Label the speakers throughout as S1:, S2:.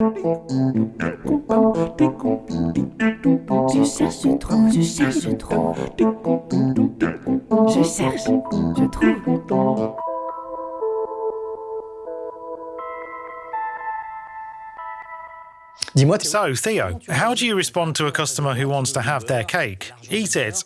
S1: Je cherche trop, je cherche trop. Je cherche, je trouve.
S2: So, Theo, how do you respond to a customer who wants to have their cake, eat it,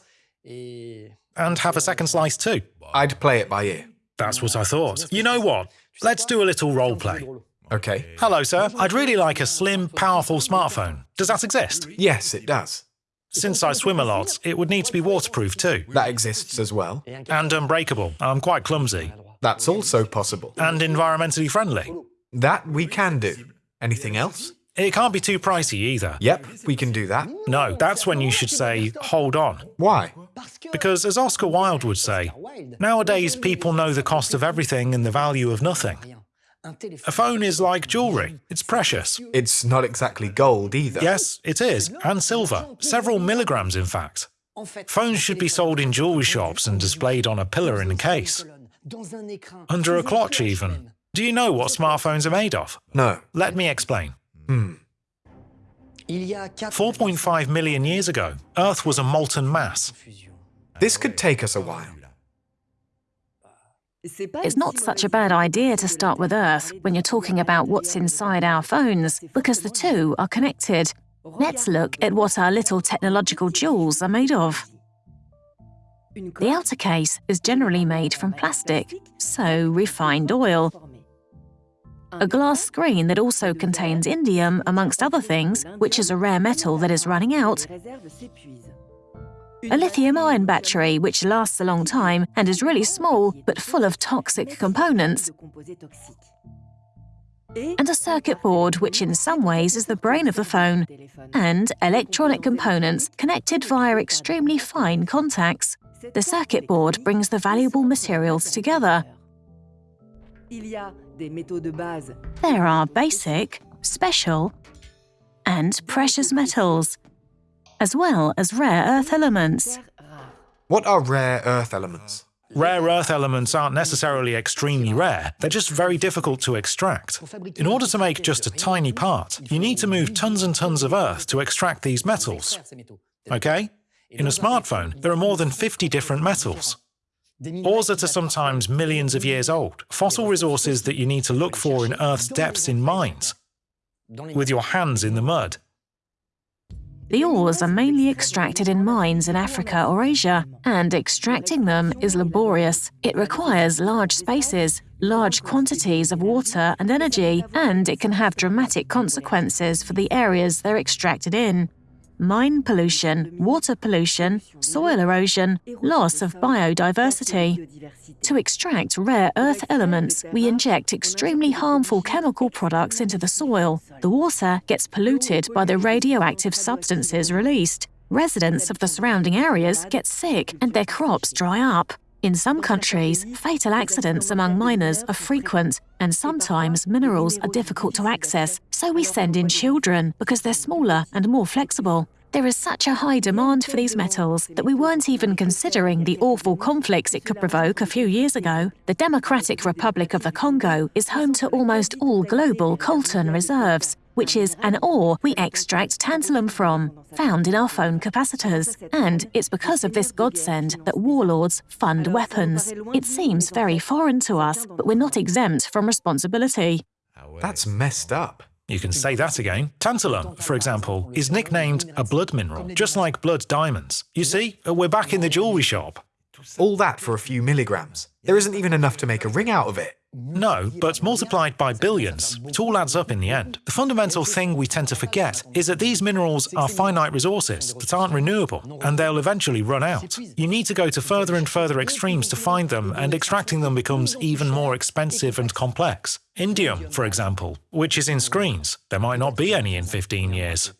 S2: and have a second slice too?
S3: I'd play it by ear.
S2: That's what I thought. You know what? Let's do a little role play.
S3: Okay.
S2: Hello, sir. I'd really like a slim, powerful smartphone. Does that exist?
S3: Yes, it does.
S2: Since I swim a lot, it would need to be waterproof too.
S3: That exists as well.
S2: And unbreakable. I'm quite clumsy.
S3: That's also possible.
S2: And environmentally friendly.
S3: That we can do. Anything else?
S2: It can't be too pricey either.
S3: Yep, we can do that.
S2: No, that's when you should say, hold on.
S3: Why?
S2: Because as Oscar Wilde would say, nowadays people know the cost of everything and the value of nothing. A phone is like jewellery, it's precious.
S3: It's not exactly gold either.
S2: Yes, it is, and silver, several milligrams in fact. Phones should be sold in jewellery shops and displayed on a pillar in a case, under a clock even. Do you know what smartphones are made of?
S3: No.
S2: Let me explain. Hmm.
S4: Il y a quatre
S2: 4.5 million years ago, Earth was a molten mass.
S3: This could take us a while.
S5: It's not such a bad idea to start with Earth when you're talking about what's inside our phones, because the two are connected. Let's look at what our little technological jewels are made of. The outer case is generally made from plastic, so refined oil. A glass screen that also contains indium, amongst other things, which is a rare metal that is running out, a lithium ion battery, which lasts a long time and is really small but full of toxic components, and a circuit board, which in some ways is the brain of the phone, and electronic components connected via extremely fine contacts. The circuit board brings the valuable materials together. There are basic, special, and precious metals, as well as rare earth elements.
S3: What are rare earth elements?
S2: Rare earth elements aren't necessarily extremely rare, they're just very difficult to extract. In order to make just a tiny part, you need to move tons and tons of earth to extract these metals. Okay? In a smartphone, there are more than 50 different metals. Ores that are sometimes millions of years old, fossil resources that you need to look for in Earth's depths in mines, with your hands in the mud.
S5: The ores are mainly extracted in mines in Africa or Asia, and extracting them is laborious. It requires large spaces, large quantities of water and energy, and it can have dramatic consequences for the areas they're extracted in. Mine pollution, water pollution, soil erosion, loss of biodiversity. To extract rare earth elements, we inject extremely harmful chemical products into the soil. The water gets polluted by the radioactive substances released. Residents of the surrounding areas get sick and their crops dry up. In some countries, fatal accidents among miners are frequent, and sometimes minerals are difficult to access, so we send in children because they're smaller and more flexible. There is such a high demand for these metals that we weren't even considering the awful conflicts it could provoke a few years ago. The Democratic Republic of the Congo is home to almost all global coltan reserves, which is an ore we extract tantalum from, found in our phone capacitors. And it's because of this godsend that warlords fund weapons. It seems very foreign to us, but we're not exempt from responsibility.
S3: That's messed up.
S2: You can say that again. Tantalum, for example, is nicknamed a blood mineral, just like blood diamonds. You see, uh, we're back in the jewellery shop.
S3: All that for a few milligrams. There isn't even enough to make a ring out of it.
S2: No, but multiplied by billions, it all adds up in the end. The fundamental thing we tend to forget is that these minerals are finite resources that aren't renewable, and they'll eventually run out. You need to go to further and further extremes to find them, and extracting them becomes even more expensive and complex. Indium, for example, which is in screens, there might not be any in 15 years.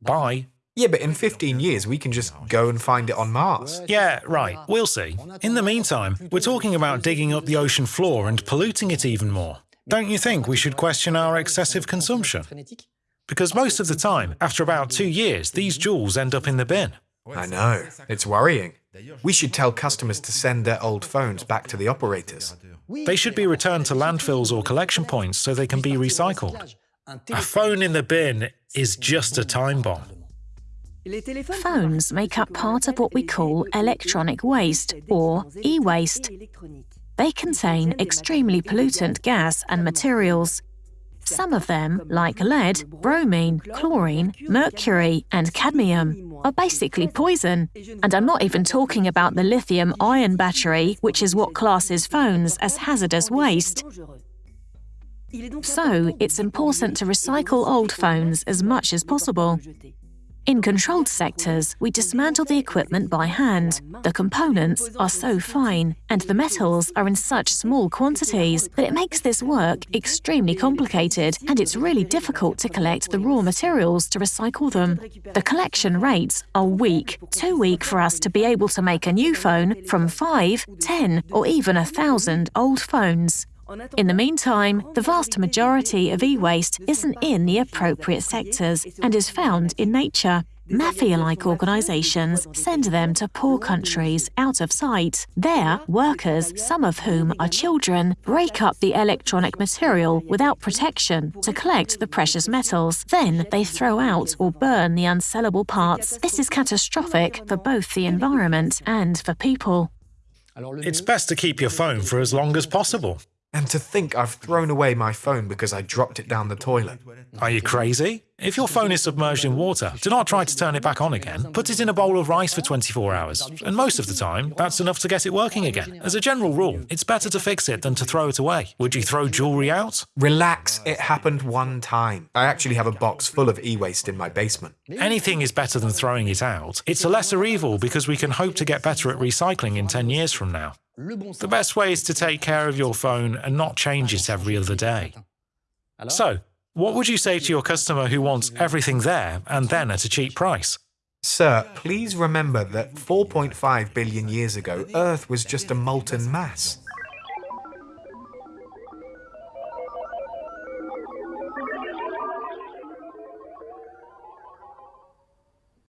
S2: Bye.
S3: Yeah, but in 15 years we can just go and find it on Mars.
S2: Yeah, right, we'll see. In the meantime, we're talking about digging up the ocean floor and polluting it even more. Don't you think we should question our excessive consumption? Because most of the time, after about two years, these jewels end up in the bin.
S3: I know. It's worrying. We should tell customers to send their old phones back to the operators.
S2: They should be returned to landfills or collection points so they can be recycled. A phone in the bin is just a time bomb.
S5: Phones make up part of what we call electronic waste, or e-waste. They contain extremely pollutant gas and materials. Some of them, like lead, bromine, chlorine, mercury, and cadmium, are basically poison. And I'm not even talking about the lithium ion battery, which is what classes phones as hazardous waste. So, it's important to recycle old phones as much as possible. In controlled sectors, we dismantle the equipment by hand. The components are so fine, and the metals are in such small quantities that it makes this work extremely complicated, and it's really difficult to collect the raw materials to recycle them. The collection rates are weak, too weak for us to be able to make a new phone from 5, 10, or even a thousand old phones. In the meantime, the vast majority of e-waste isn't in the appropriate sectors and is found in nature. Mafia-like organisations send them to poor countries out of sight. There, workers, some of whom are children, break up the electronic material without protection to collect the precious metals. Then they throw out or burn the unsellable parts. This is catastrophic for both the environment and for people.
S2: It's best to keep your phone for as long as possible.
S3: And to think I've thrown away my phone because I dropped it down the toilet.
S2: Are you crazy? If your phone is submerged in water, do not try to turn it back on again. Put it in a bowl of rice for 24 hours, and most of the time, that's enough to get it working again. As a general rule, it's better to fix it than to throw it away. Would you throw jewelry out?
S3: Relax, it happened one time. I actually have a box full of e-waste in my basement.
S2: Anything is better than throwing it out. It's a lesser evil because we can hope to get better at recycling in 10 years from now. The best way is to take care of your phone and not change it every other day. So, what would you say to your customer who wants everything there and then at a cheap price?
S3: Sir, please remember that 4.5 billion years ago, Earth was just a molten mass.